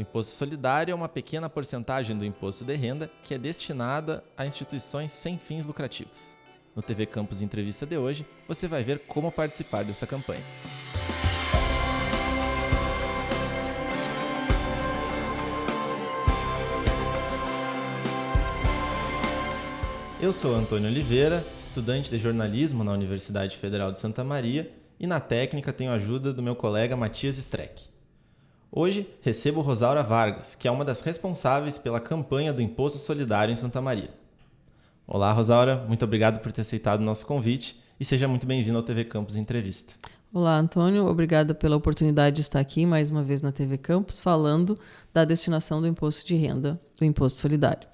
O imposto solidário é uma pequena porcentagem do imposto de renda que é destinada a instituições sem fins lucrativos. No TV Campus Entrevista de hoje, você vai ver como participar dessa campanha. Eu sou Antônio Oliveira, estudante de jornalismo na Universidade Federal de Santa Maria e na técnica tenho a ajuda do meu colega Matias Streck. Hoje recebo Rosaura Vargas, que é uma das responsáveis pela campanha do Imposto Solidário em Santa Maria. Olá, Rosaura, muito obrigado por ter aceitado o nosso convite e seja muito bem-vindo ao TV Campus Entrevista. Olá, Antônio, obrigada pela oportunidade de estar aqui mais uma vez na TV Campus falando da destinação do imposto de renda, do imposto solidário.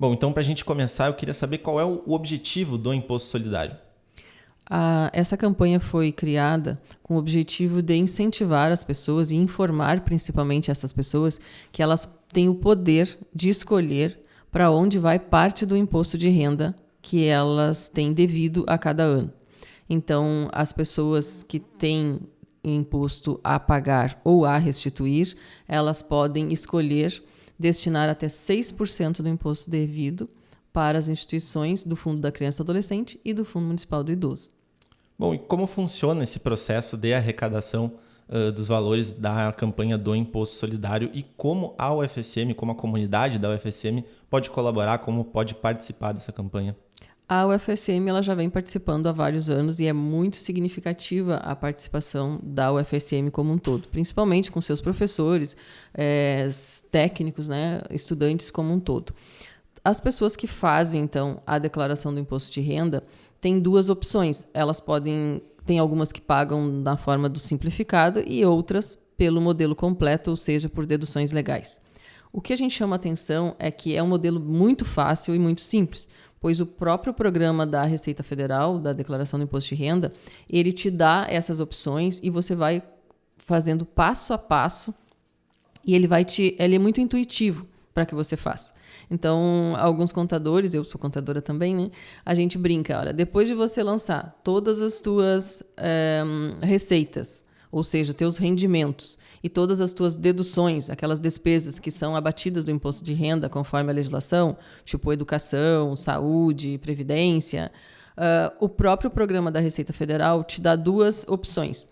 Bom, então para a gente começar, eu queria saber qual é o objetivo do imposto solidário. A, essa campanha foi criada com o objetivo de incentivar as pessoas e informar principalmente essas pessoas que elas têm o poder de escolher para onde vai parte do imposto de renda que elas têm devido a cada ano. Então, as pessoas que têm imposto a pagar ou a restituir, elas podem escolher destinar até 6% do imposto devido para as instituições do Fundo da Criança e Adolescente e do Fundo Municipal do Idoso. Bom, e como funciona esse processo de arrecadação uh, dos valores da campanha do Imposto Solidário e como a UFSM, como a comunidade da UFSM, pode colaborar, como pode participar dessa campanha? A UFSM ela já vem participando há vários anos e é muito significativa a participação da UFSM como um todo, principalmente com seus professores, é, técnicos, né, estudantes como um todo. As pessoas que fazem, então, a declaração do imposto de renda têm duas opções. Elas podem. Tem algumas que pagam na forma do simplificado e outras pelo modelo completo, ou seja, por deduções legais. O que a gente chama atenção é que é um modelo muito fácil e muito simples pois o próprio programa da Receita Federal, da Declaração do Imposto de Renda, ele te dá essas opções e você vai fazendo passo a passo e ele vai te, ele é muito intuitivo para que você faça. Então, alguns contadores, eu sou contadora também, né? A gente brinca, olha, depois de você lançar todas as tuas é, receitas ou seja, teus rendimentos e todas as tuas deduções, aquelas despesas que são abatidas do imposto de renda conforme a legislação, tipo educação, saúde, previdência, uh, o próprio programa da Receita Federal te dá duas opções.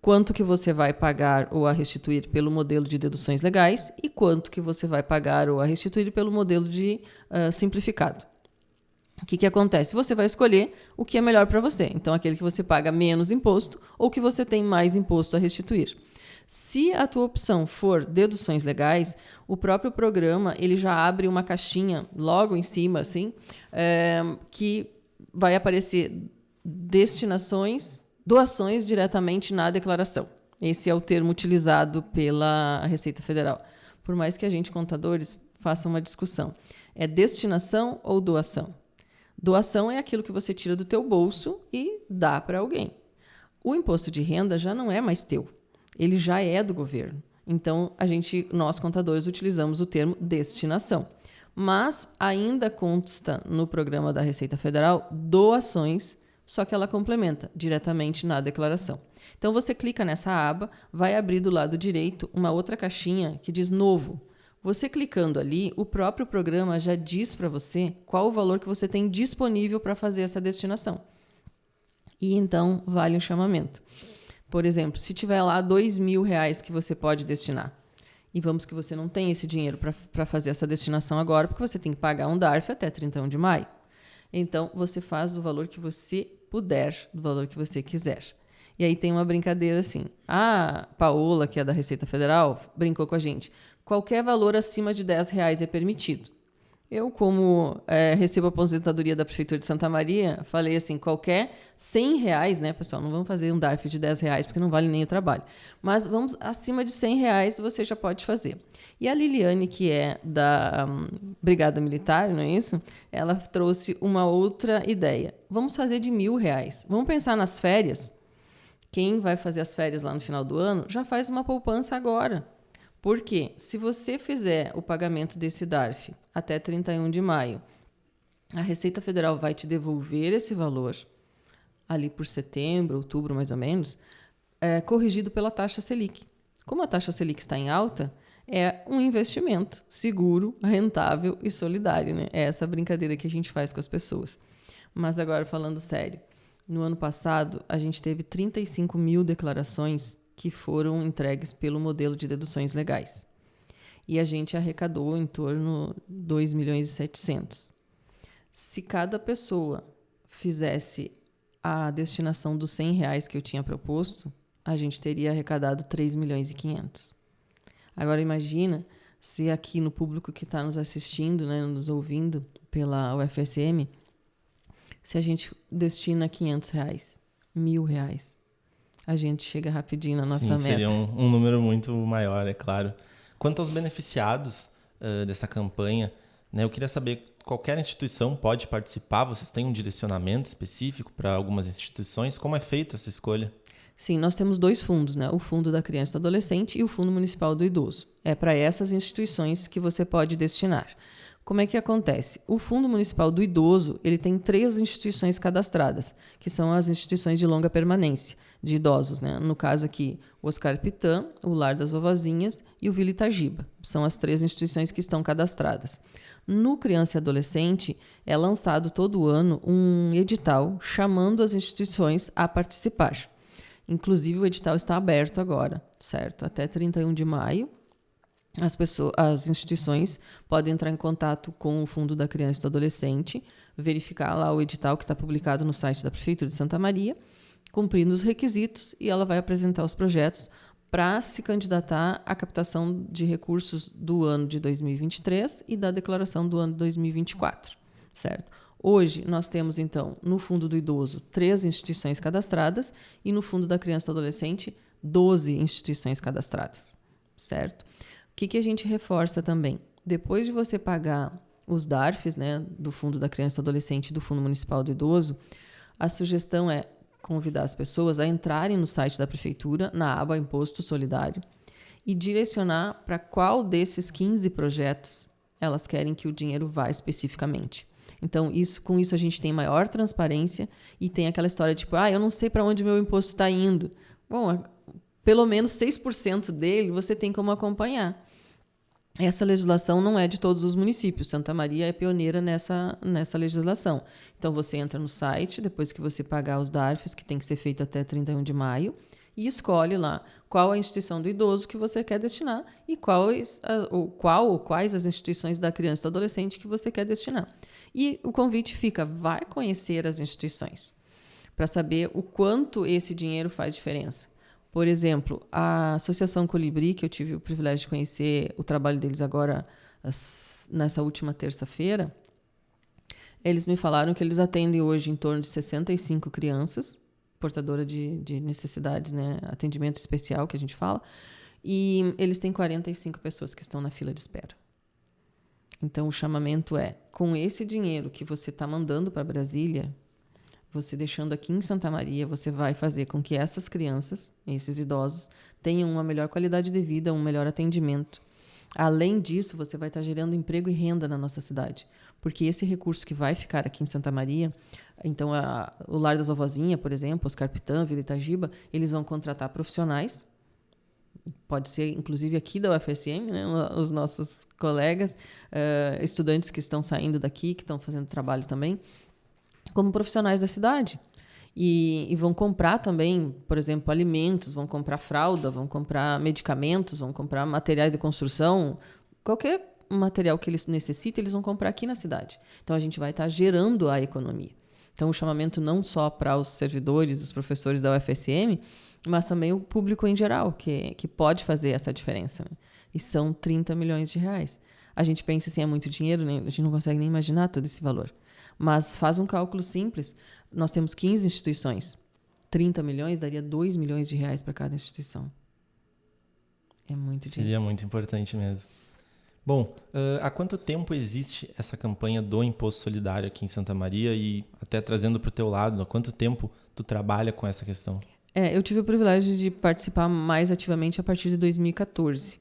Quanto que você vai pagar ou a restituir pelo modelo de deduções legais e quanto que você vai pagar ou a restituir pelo modelo de uh, simplificado. O que, que acontece? Você vai escolher o que é melhor para você. Então, aquele que você paga menos imposto ou que você tem mais imposto a restituir. Se a tua opção for deduções legais, o próprio programa ele já abre uma caixinha logo em cima, assim, é, que vai aparecer destinações, doações diretamente na declaração. Esse é o termo utilizado pela Receita Federal. Por mais que a gente, contadores, faça uma discussão. É destinação ou doação? Doação é aquilo que você tira do teu bolso e dá para alguém. O imposto de renda já não é mais teu. Ele já é do governo. Então, a gente, nós contadores utilizamos o termo destinação. Mas ainda consta no programa da Receita Federal doações, só que ela complementa diretamente na declaração. Então você clica nessa aba, vai abrir do lado direito uma outra caixinha que diz novo. Você clicando ali, o próprio programa já diz para você qual o valor que você tem disponível para fazer essa destinação. E então vale o chamamento. Por exemplo, se tiver lá dois mil reais que você pode destinar, e vamos que você não tem esse dinheiro para fazer essa destinação agora, porque você tem que pagar um DARF até 31 de maio. Então, você faz o valor que você puder, do valor que você quiser. E aí tem uma brincadeira assim. A Paola, que é da Receita Federal, brincou com a gente qualquer valor acima de 10 reais é permitido. Eu, como é, recebo aposentadoria da Prefeitura de Santa Maria, falei assim, qualquer 100 reais, né, pessoal, não vamos fazer um DARF de 10 reais, porque não vale nem o trabalho. Mas vamos, acima de 100 reais, você já pode fazer. E a Liliane, que é da um, Brigada Militar, não é isso? Ela trouxe uma outra ideia. Vamos fazer de mil reais. Vamos pensar nas férias. Quem vai fazer as férias lá no final do ano, já faz uma poupança agora. Porque se você fizer o pagamento desse DARF até 31 de maio, a Receita Federal vai te devolver esse valor ali por setembro, outubro mais ou menos, é, corrigido pela taxa Selic. Como a taxa Selic está em alta, é um investimento seguro, rentável e solidário. Né? É essa brincadeira que a gente faz com as pessoas. Mas agora, falando sério, no ano passado, a gente teve 35 mil declarações que foram entregues pelo modelo de deduções legais. E a gente arrecadou em torno de 2 milhões e 700. Se cada pessoa fizesse a destinação dos 100 reais que eu tinha proposto, a gente teria arrecadado 3 milhões e 500. Agora imagina se aqui no público que está nos assistindo, né, nos ouvindo pela UFSM, se a gente destina 500 reais, mil reais, a gente chega rapidinho na nossa Sim, meta. Seria um, um, número muito maior, é claro. Quanto aos beneficiados uh, dessa campanha, né, eu queria saber qualquer instituição pode participar? Vocês têm um direcionamento específico para algumas instituições? Como é feita essa escolha? Sim, nós temos dois fundos, né? O Fundo da Criança e do Adolescente e o Fundo Municipal do Idoso. É para essas instituições que você pode destinar. Como é que acontece? O Fundo Municipal do Idoso ele tem três instituições cadastradas, que são as instituições de longa permanência de idosos. Né? No caso aqui, o Oscar Pitã, o Lar das Vovozinhas e o Vila Itagiba. São as três instituições que estão cadastradas. No Criança e Adolescente, é lançado todo ano um edital chamando as instituições a participar. Inclusive, o edital está aberto agora, certo? Até 31 de maio. As, pessoas, as instituições podem entrar em contato com o Fundo da Criança e do Adolescente, verificar lá o edital que está publicado no site da Prefeitura de Santa Maria, cumprindo os requisitos, e ela vai apresentar os projetos para se candidatar à captação de recursos do ano de 2023 e da declaração do ano de 2024, certo? Hoje nós temos então no Fundo do Idoso três instituições cadastradas e no Fundo da Criança e do Adolescente 12 instituições cadastradas, certo? Que, que a gente reforça também? Depois de você pagar os DARFs, né, do Fundo da Criança e do Adolescente e do Fundo Municipal do Idoso, a sugestão é convidar as pessoas a entrarem no site da prefeitura, na aba Imposto Solidário, e direcionar para qual desses 15 projetos elas querem que o dinheiro vá especificamente. Então, isso, com isso a gente tem maior transparência e tem aquela história tipo, ah, eu não sei para onde meu imposto está indo. Bom, pelo menos 6% dele você tem como acompanhar. Essa legislação não é de todos os municípios. Santa Maria é pioneira nessa, nessa legislação. Então, você entra no site, depois que você pagar os DARFs, que tem que ser feito até 31 de maio, e escolhe lá qual a instituição do idoso que você quer destinar e quais, ou qual ou quais as instituições da criança e do adolescente que você quer destinar. E o convite fica: vai conhecer as instituições para saber o quanto esse dinheiro faz diferença. Por exemplo, a Associação Colibri, que eu tive o privilégio de conhecer o trabalho deles agora nessa última terça-feira, eles me falaram que eles atendem hoje em torno de 65 crianças, portadoras de, de necessidades, né, atendimento especial que a gente fala, e eles têm 45 pessoas que estão na fila de espera. Então, o chamamento é: com esse dinheiro que você está mandando para Brasília, você deixando aqui em Santa Maria, você vai fazer com que essas crianças, esses idosos, tenham uma melhor qualidade de vida, um melhor atendimento. Além disso, você vai estar gerando emprego e renda na nossa cidade, porque esse recurso que vai ficar aqui em Santa Maria, então a, o Lar das Vovozinha, por exemplo, Oscar Pitã, Vila Itagiba, eles vão contratar profissionais, pode ser inclusive aqui da UFSM, né, os nossos colegas, uh, estudantes que estão saindo daqui, que estão fazendo trabalho também, como profissionais da cidade. E, e, vão comprar também, por exemplo, alimentos, vão comprar fralda, vão comprar medicamentos, vão comprar materiais de construção, qualquer material que eles necessitem, eles vão comprar aqui na cidade. Então a gente vai estar gerando a economia. Então o chamamento não só para os servidores, os professores da UFSM, mas também o público em geral, que, que pode fazer essa diferença. Né? E são 30 milhões de reais. A gente pensa assim, é muito dinheiro, né? a gente não consegue nem imaginar todo esse valor. Mas faz um cálculo simples. Nós temos 15 instituições. 30 milhões daria 2 milhões de reais para cada instituição. É muito Seria dinheiro. muito importante mesmo. Bom, uh, há quanto tempo existe essa campanha do Imposto Solidário aqui em Santa Maria e até trazendo para o teu lado, há quanto tempo tu trabalha com essa questão? É, eu tive o privilégio de participar mais ativamente a partir de 2014.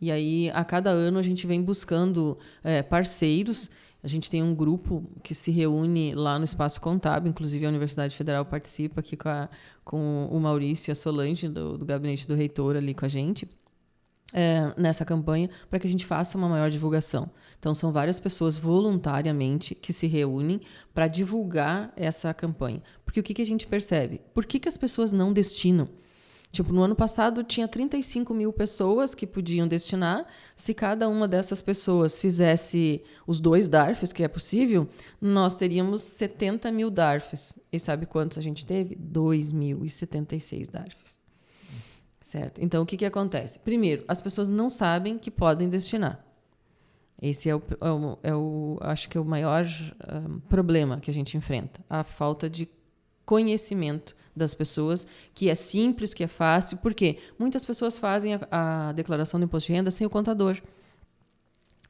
E aí, a cada ano, a gente vem buscando é, parceiros a gente tem um grupo que se reúne lá no Espaço Contábil, inclusive a Universidade Federal participa aqui com, a, com o Maurício e a Solange, do, do gabinete do reitor, ali com a gente. é, nessa campanha para que a gente faça uma maior divulgação. Então, são várias pessoas voluntariamente que se reúnem para divulgar essa campanha. Porque o que, que a gente percebe? Por que, que as pessoas não destinam? Tipo, no ano passado tinha 35 mil pessoas que podiam destinar. Se cada uma dessas pessoas fizesse os dois DARFs, que é possível, nós teríamos 70 mil DARFs. E sabe quantos a gente teve? 2.076 DARFs. Certo? Então, o que, que acontece? Primeiro, as pessoas não sabem que podem destinar. Esse é o, é o, é o acho que é o maior um, problema que a gente enfrenta, a falta de conhecimento das pessoas, que é simples, que é fácil, porque muitas pessoas fazem a, a declaração do imposto de renda sem o contador.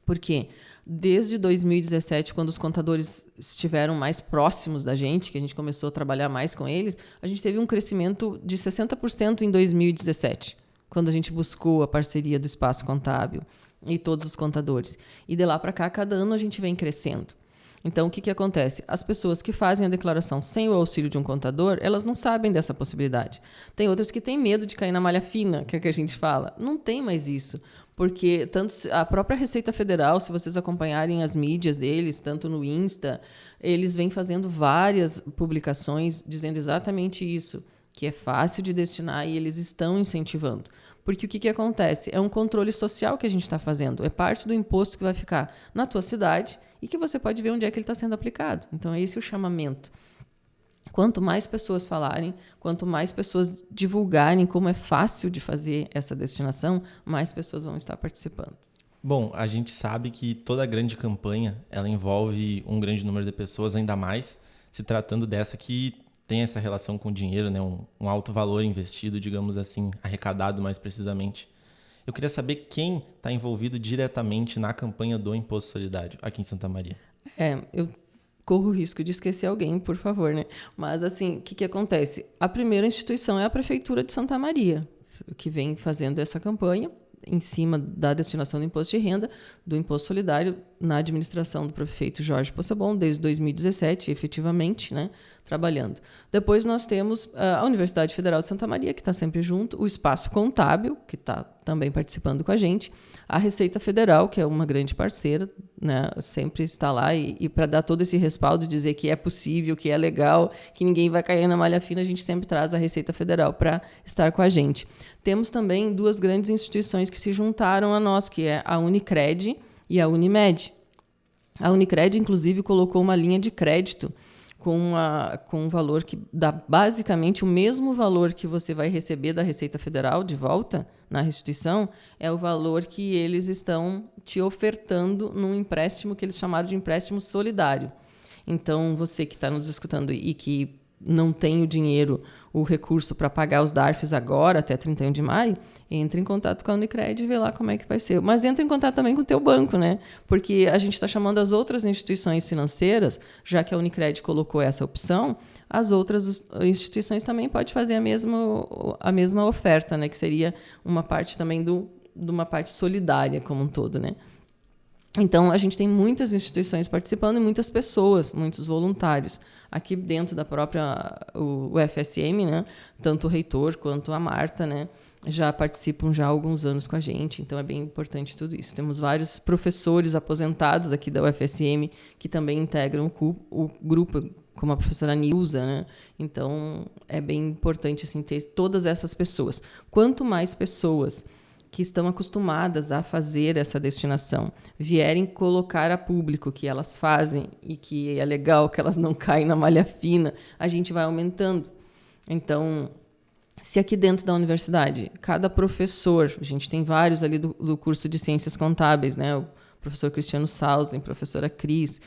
Por quê? Desde 2017, quando os contadores estiveram mais próximos da gente, que a gente começou a trabalhar mais com eles, a gente teve um crescimento de 60% em 2017, quando a gente buscou a parceria do espaço contábil e todos os contadores. E de lá para cá, cada ano a gente vem crescendo. Então, o que, que acontece? As pessoas que fazem a declaração sem o auxílio de um contador, elas não sabem dessa possibilidade. Tem outras que têm medo de cair na malha fina, que é o que a gente fala. Não tem mais isso. Porque tanto a própria Receita Federal, se vocês acompanharem as mídias deles, tanto no Insta, eles vêm fazendo várias publicações dizendo exatamente isso, que é fácil de destinar e eles estão incentivando. Porque o que, que acontece? É um controle social que a gente está fazendo. É parte do imposto que vai ficar na tua cidade e que você pode ver onde é que ele está sendo aplicado. Então, é esse o chamamento. Quanto mais pessoas falarem, quanto mais pessoas divulgarem como é fácil de fazer essa destinação, mais pessoas vão estar participando. Bom, a gente sabe que toda grande campanha ela envolve um grande número de pessoas, ainda mais se tratando dessa que tem essa relação com o dinheiro, né? um, um alto valor investido, digamos assim, arrecadado mais precisamente. Eu queria saber quem está envolvido diretamente na campanha do Imposto Solidário aqui em Santa Maria. É, eu corro o risco de esquecer alguém, por favor, né? Mas assim, o que, que acontece? A primeira instituição é a Prefeitura de Santa Maria, que vem fazendo essa campanha em cima da destinação do imposto de renda, do imposto solidário, na administração do prefeito Jorge Possebon, desde 2017, efetivamente, né, trabalhando. Depois nós temos ah, a Universidade Federal de Santa Maria, que está sempre junto, o Espaço Contábil, que está também participando com a gente, a Receita Federal, que é uma grande parceira, né, sempre está lá, e, e para dar todo esse respaldo, dizer que é possível, que é legal, que ninguém vai cair na malha fina, a gente sempre traz a Receita Federal para estar com a gente. Temos também duas grandes instituições que se juntaram a nós, que é a Unicred e a Unimed. A Unicred, inclusive, colocou uma linha de crédito com, com um valor que dá basicamente o mesmo valor que você vai receber da Receita Federal de volta na restituição, é o valor que eles estão te ofertando num empréstimo que eles chamaram de empréstimo solidário. Então, você que está nos escutando e que não tem o dinheiro, o recurso para pagar os DARFs agora, até 31 de maio, entre em contato com a Unicred e vê lá como é que vai ser. Mas entra em contato também com o teu banco, né? Porque a gente está chamando as outras instituições financeiras, já que a Unicred colocou essa opção, as outras instituições também podem fazer a mesma, a mesma oferta, né? Que seria uma parte também do, de uma parte solidária como um todo, né? Então, a gente tem muitas instituições participando e muitas pessoas, muitos voluntários. Aqui dentro da própria o, o FSM, né? tanto o reitor quanto a Marta, né? já participam já há alguns anos com a gente, então é bem importante tudo isso. Temos vários professores aposentados aqui da UFSM que também integram o, o grupo, como a professora Nilza, né? Então é bem importante assim, ter todas essas pessoas. Quanto mais pessoas que estão acostumadas a fazer essa destinação vierem colocar a público que elas fazem e que é legal que elas não caem na malha fina, a gente vai aumentando. Então, se aqui dentro da universidade, cada professor, a gente tem vários ali do, do curso de Ciências Contábeis, né? O professor Cristiano Sausen, professora Cris,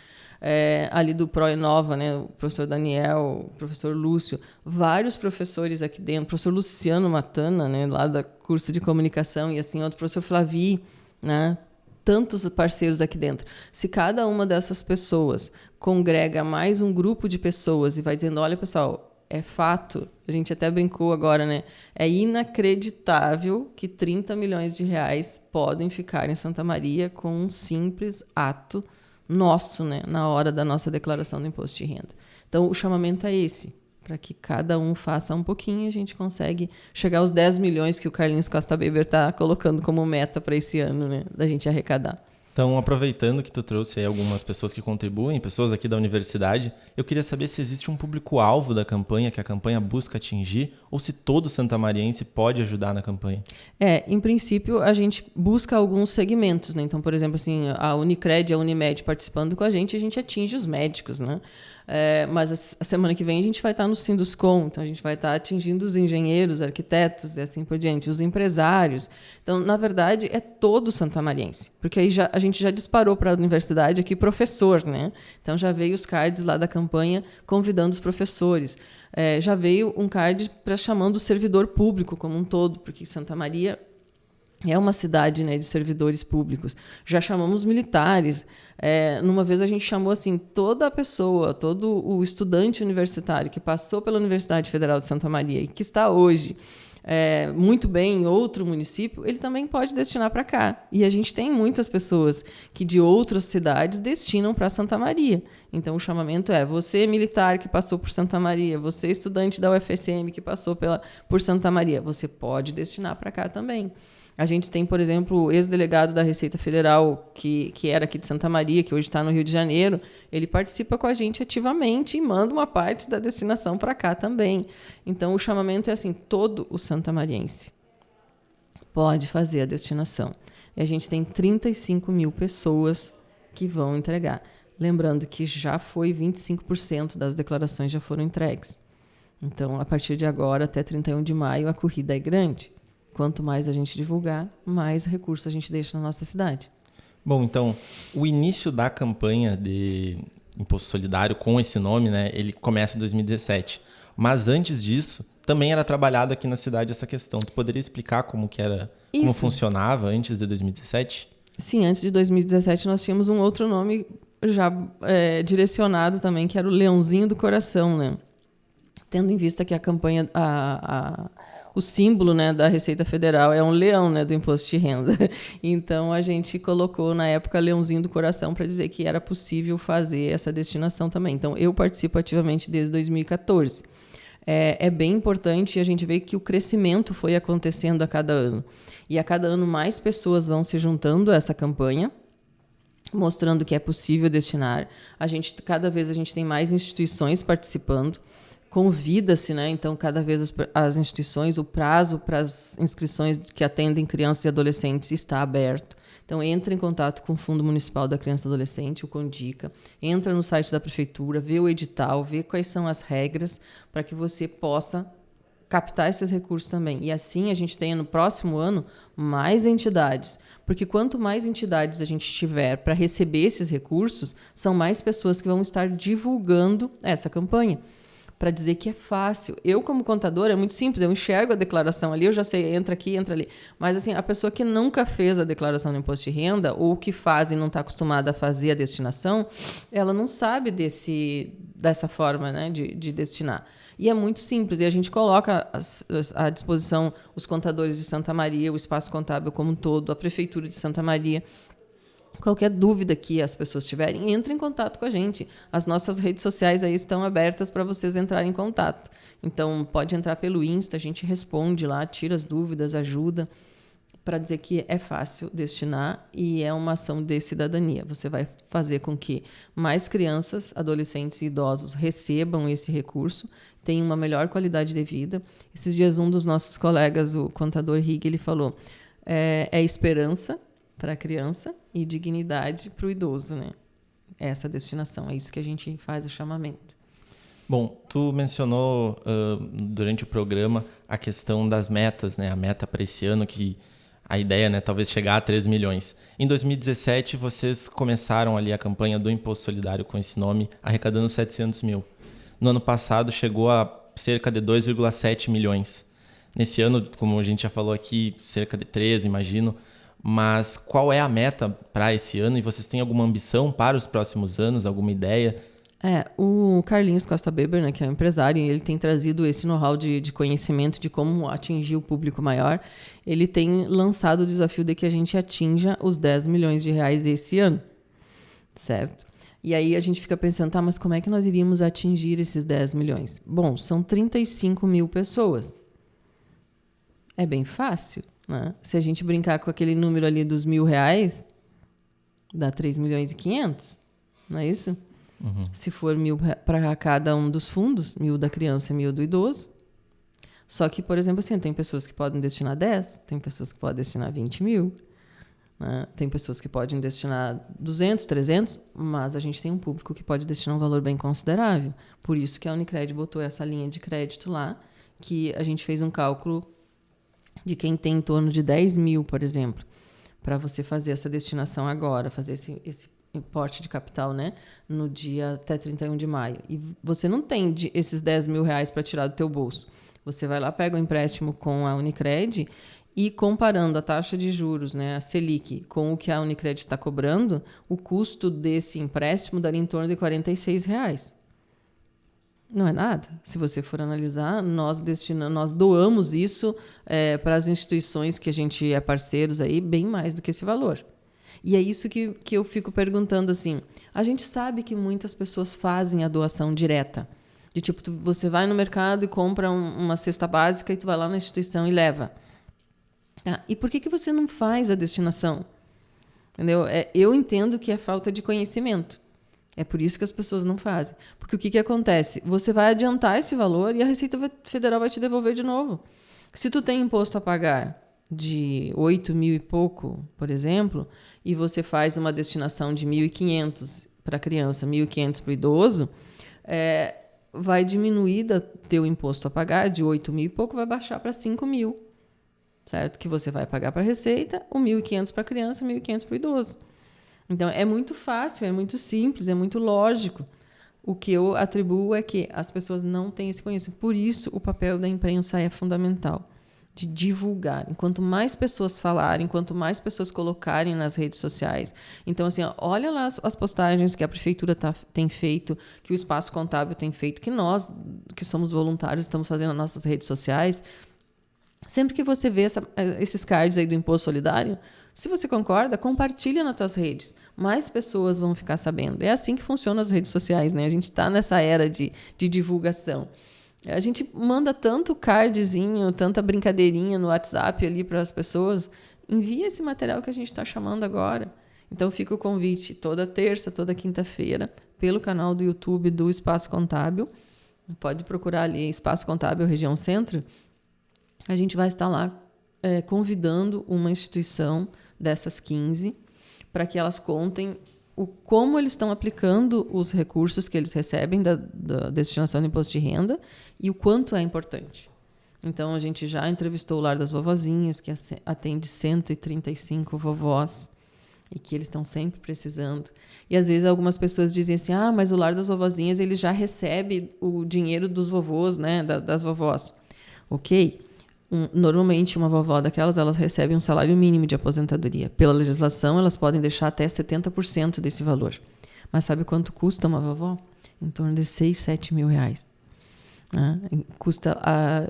é, ali do Proenova, né? O professor Daniel, o professor Lúcio, vários professores aqui dentro, o professor Luciano Matana, né? Lá do curso de comunicação e assim, outro professor Flavi, né? Tantos parceiros aqui dentro. Se cada uma dessas pessoas congrega mais um grupo de pessoas e vai dizendo, olha pessoal, é fato, a gente até brincou agora, né? É inacreditável que 30 milhões de reais podem ficar em Santa Maria com um simples ato nosso, né? Na hora da nossa declaração do imposto de renda. Então, o chamamento é esse. para que cada um faça um pouquinho e a gente consegue chegar aos 10 milhões que o Carlinhos Costa Beber está colocando como meta para esse ano, né, da gente arrecadar. Então, aproveitando que tu trouxe aí algumas pessoas que contribuem, pessoas aqui da universidade, eu queria saber se existe um público-alvo da campanha que a campanha busca atingir ou se todo santamariense pode ajudar na campanha. É, em princípio, a gente busca alguns segmentos, né? Então, por exemplo, assim, a Unicred e a Unimed participando com a gente, a gente atinge os médicos, né? É, mas a, semana que vem a gente vai estar no Sinduscom, então a gente vai estar atingindo os engenheiros, arquitetos e assim por diante, os empresários. Então, na verdade, é todo santamariense, porque aí já, a gente já disparou para a universidade aqui professor, né? Então já veio os cards lá da campanha convidando os professores. É, já veio um card para chamando o servidor público como um todo, porque Santa Maria é uma cidade né, de servidores públicos. Já chamamos militares. É, numa vez a gente chamou assim toda a pessoa, todo o estudante universitário que passou pela Universidade Federal de Santa Maria e que está hoje é, muito bem em outro município, ele também pode destinar para cá. E a gente tem muitas pessoas que de outras cidades destinam para Santa Maria. Então o chamamento é: você militar que passou por Santa Maria, você estudante da UFSM que passou pela, por Santa Maria, você pode destinar para cá também. A gente tem, por exemplo, o ex-delegado da Receita Federal, que, que era aqui de Santa Maria, que hoje está no Rio de Janeiro. Ele participa com a gente ativamente e manda uma parte da destinação para cá também. Então, o chamamento é assim: todo o santamariense pode fazer a destinação. E a gente tem 35 mil pessoas que vão entregar. Lembrando que já foi 25% das declarações já foram entregues. Então, a partir de agora, até 31 de maio, a corrida é grande. Quanto mais a gente divulgar, mais recursos a gente deixa na nossa cidade. Bom, então, o início da campanha de Imposto Solidário com esse nome, né, ele começa em 2017. Mas antes disso, também era trabalhado aqui na cidade essa questão. Tu poderia explicar como que era, Isso. como funcionava antes de 2017? Sim, antes de 2017 nós tínhamos um outro nome já é, direcionado também, que era o Leãozinho do Coração, né? Tendo em vista que a campanha, a, a o símbolo né, da Receita Federal é um leão né, do imposto de renda. Então a gente colocou na época leãozinho do coração para dizer que era possível fazer essa destinação também. Então eu participo ativamente desde 2014. É, é, bem importante a gente ver que o crescimento foi acontecendo a cada ano. E a cada ano mais pessoas vão se juntando a essa campanha, mostrando que é possível destinar. A gente, cada vez a gente tem mais instituições participando convida-se, né? Então, cada vez as, as instituições, o prazo para as inscrições que atendem crianças e adolescentes está aberto. Então, entra em contato com o Fundo Municipal da Criança e Adolescente, o CONDICA, entra no site da prefeitura, vê o edital, vê quais são as regras para que você possa captar esses recursos também. E assim a gente tenha no próximo ano mais entidades, porque quanto mais entidades a gente tiver para receber esses recursos, são mais pessoas que vão estar divulgando essa campanha para dizer que é fácil. Eu, como contador, é muito simples. Eu enxergo a declaração ali, eu já sei, entra aqui, entra ali. Mas, assim, a pessoa que nunca fez a declaração do imposto de renda, ou que faz e não está acostumada a fazer a destinação, ela não sabe desse, dessa forma né, de, de destinar. E é muito simples. E a gente coloca à disposição os contadores de Santa Maria, o espaço contábil como um todo, a prefeitura de Santa Maria, Qualquer dúvida que as pessoas tiverem, entre em contato com a gente. As nossas redes sociais aí estão abertas para vocês entrarem em contato. Então, pode entrar pelo Insta, a gente responde lá, tira as dúvidas, ajuda, para dizer que é fácil destinar e é uma ação de cidadania. Você vai fazer com que mais crianças, adolescentes e idosos recebam esse recurso, tenham uma melhor qualidade de vida. Esses dias, um dos nossos colegas, o contador Rig, ele falou: é, é esperança para a criança e dignidade para o idoso, né? Essa destinação, é isso que a gente faz o chamamento. Bom, tu mencionou uh, durante o programa a questão das metas, né? A meta para esse ano que a ideia, né, talvez chegar a 3 milhões. Em 2017, vocês começaram ali a campanha do Imposto Solidário com esse nome, arrecadando 700 mil. No ano passado, chegou a cerca de 2,7 milhões. Nesse ano, como a gente já falou aqui, cerca de 13, imagino. Mas qual é a meta para esse ano e vocês têm alguma ambição para os próximos anos, alguma ideia? É, o Carlinhos Costa Beber, né, que é um empresário, ele tem trazido esse know-how de, de, conhecimento de como atingir o público maior. Ele tem lançado o desafio de que a gente atinja os 10 milhões de reais esse ano, certo? E aí a gente fica pensando, tá, mas como é que nós iríamos atingir esses 10 milhões? Bom, são 35 mil pessoas. É bem fácil, né? Se a gente brincar com aquele número ali dos mil reais, dá 3 milhões e 500, não é isso? Uhum. Se for mil para cada um dos fundos, mil da criança e mil do idoso. Só que, por exemplo, assim, tem pessoas que podem destinar 10, tem pessoas que podem destinar 20 mil. Né? Tem pessoas que podem destinar 200, 300, mas a gente tem um público que pode destinar um valor bem considerável. Por isso que a Unicred botou essa linha de crédito lá, que a gente fez um cálculo de quem tem em torno de 10 mil, por exemplo, para você fazer essa destinação agora, fazer esse, esse importe de capital, né, no dia até 31 de maio. E você não tem de, esses 10 mil reais para tirar do teu bolso. Você vai lá, pega o um empréstimo com a Unicred e comparando a taxa de juros, né, a Selic, com o que a Unicred está cobrando, o custo desse empréstimo daria em torno de R$ reais. Não é nada. Se você for analisar, nós destinamos, nós doamos isso é, para as instituições que a gente é parceiros aí bem mais do que esse valor. E é isso que, que eu fico perguntando assim. A gente sabe que muitas pessoas fazem a doação direta. De tipo, tu, você vai no mercado e compra um, uma cesta básica e tu vai lá na instituição e leva. Tá? E por que, que você não faz a destinação? Entendeu? É, eu entendo que é falta de conhecimento. É por isso que as pessoas não fazem. Porque o que, que acontece? Você vai adiantar esse valor e a Receita Federal vai te devolver de novo. Se tu tem imposto a pagar de 8 mil e pouco, por exemplo, e você faz uma destinação de 1.500 para criança, 1.500 para o idoso, é, vai diminuir o teu imposto a pagar de 8 mil e pouco, vai baixar para 5 mil certo? Que você vai pagar para a Receita, o 1.500 para a criança, 1.500 para o idoso. Então, é muito fácil, é muito simples, é muito lógico. O que eu atribuo é que as pessoas não têm esse conhecimento. Por isso, o papel da imprensa é fundamental de divulgar. Enquanto mais pessoas falarem, quanto mais pessoas colocarem nas redes sociais. Então, assim, ó, olha lá as, as, postagens que a prefeitura tá, tem feito, que o Espaço Contábil tem feito, que nós, que somos voluntários, estamos fazendo nas nossas redes sociais. Sempre que você vê essa, eh, esses cards aí do imposto solidário, se você concorda, compartilha nas tuas redes. Mais pessoas vão ficar sabendo. É assim que funcionam as redes sociais, né? A gente está nessa era de, de divulgação. A gente manda tanto cardzinho, tanta brincadeirinha no WhatsApp ali para as pessoas. Envia esse material que a gente está chamando agora. Então fica o convite toda terça, toda quinta-feira, pelo canal do YouTube do Espaço Contábil. Pode procurar ali Espaço Contábil Região Centro a gente vai estar lá é, convidando uma instituição dessas 15 para que elas contem o como eles estão aplicando os recursos que eles recebem da, da destinação do imposto de renda e o quanto é importante. Então, a gente já entrevistou o Lar das Vovozinhas, que atende 135 vovós e que eles estão sempre precisando. E às vezes algumas pessoas dizem assim: "Ah, mas o Lar das Vovozinhas ele já recebe o dinheiro dos vovôs, né, das vovós". OK? Um, normalmente uma vovó daquelas elas recebem um salário mínimo de aposentadoria. Pela legislação, elas podem deixar até 70% desse valor. Mas sabe quanto custa uma vovó? Em torno de 6, 7 mil reais. Né? Custa,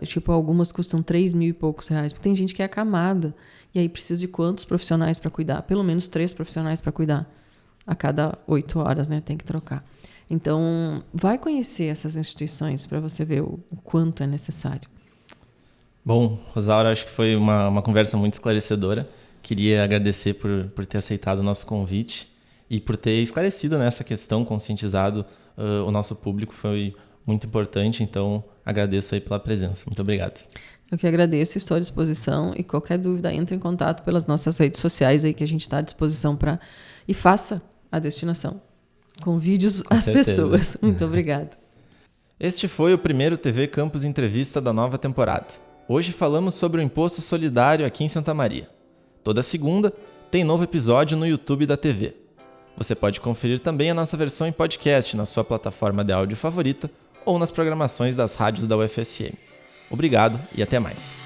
tipo, algumas custam 3 mil e poucos reais. Porque tem gente que é acamada. E aí precisa de quantos profissionais para cuidar? Pelo menos três profissionais para cuidar. A cada oito horas, né? Tem que trocar. Então, vai conhecer essas instituições para você ver o, o quanto é necessário. Bom, Rosaura, acho que foi uma, uma conversa muito esclarecedora. Queria agradecer por, por ter aceitado o nosso convite e por ter esclarecido nessa questão, conscientizado uh, o nosso público. Foi muito importante, então agradeço aí pela presença. Muito obrigado. Eu que agradeço, estou à disposição e qualquer dúvida entre em contato pelas nossas redes sociais aí que a gente está à disposição para e faça a destinação. Convide as pessoas. Muito obrigado. Este foi o primeiro TV Campus Entrevista da nova temporada. Hoje falamos sobre o imposto solidário aqui em Santa Maria. Toda segunda tem novo episódio no YouTube da TV. Você pode conferir também a nossa versão em podcast na sua plataforma de áudio favorita ou nas programações das rádios da UFSM. Obrigado e até mais.